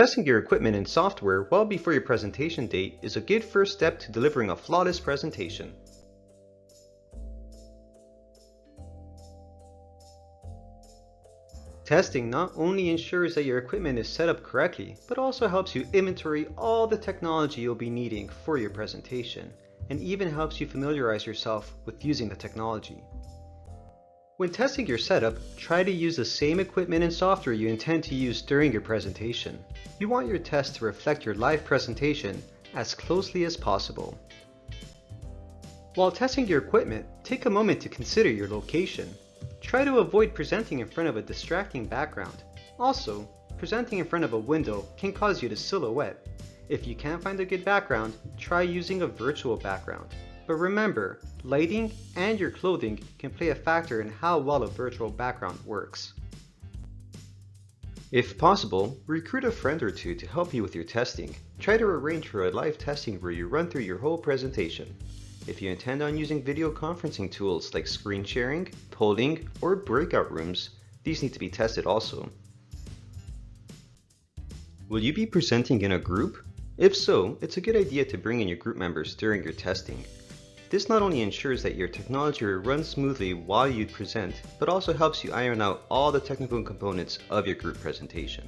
Testing your equipment and software well before your presentation date is a good first step to delivering a flawless presentation. Testing not only ensures that your equipment is set up correctly, but also helps you inventory all the technology you'll be needing for your presentation, and even helps you familiarize yourself with using the technology. When testing your setup, try to use the same equipment and software you intend to use during your presentation. You want your test to reflect your live presentation as closely as possible. While testing your equipment, take a moment to consider your location. Try to avoid presenting in front of a distracting background. Also, presenting in front of a window can cause you to silhouette. If you can't find a good background, try using a virtual background. But remember, lighting and your clothing can play a factor in how well a virtual background works. If possible, recruit a friend or two to help you with your testing. Try to arrange for a live testing where you run through your whole presentation. If you intend on using video conferencing tools like screen sharing, polling, or breakout rooms, these need to be tested also. Will you be presenting in a group? If so, it's a good idea to bring in your group members during your testing. This not only ensures that your technology runs smoothly while you present, but also helps you iron out all the technical components of your group presentation.